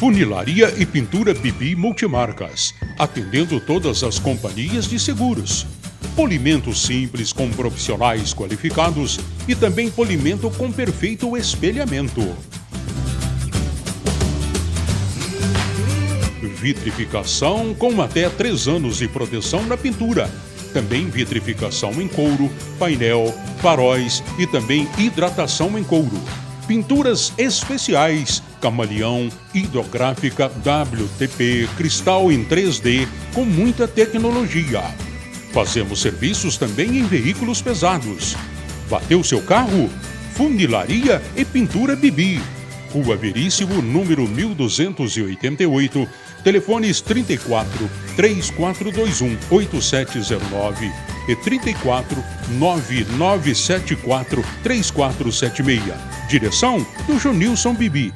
Funilaria e pintura Bibi Multimarcas, atendendo todas as companhias de seguros. Polimento simples com profissionais qualificados e também polimento com perfeito espelhamento. Vitrificação com até 3 anos de proteção na pintura. Também vitrificação em couro, painel, faróis e também hidratação em couro. Pinturas especiais, camaleão, hidrográfica, WTP, cristal em 3D, com muita tecnologia. Fazemos serviços também em veículos pesados. Bateu seu carro? Funilaria e Pintura Bibi. Rua Veríssimo, número 1288, telefones 34 3421 8709 e 34 9974 3476. Direção do Junilson Bibi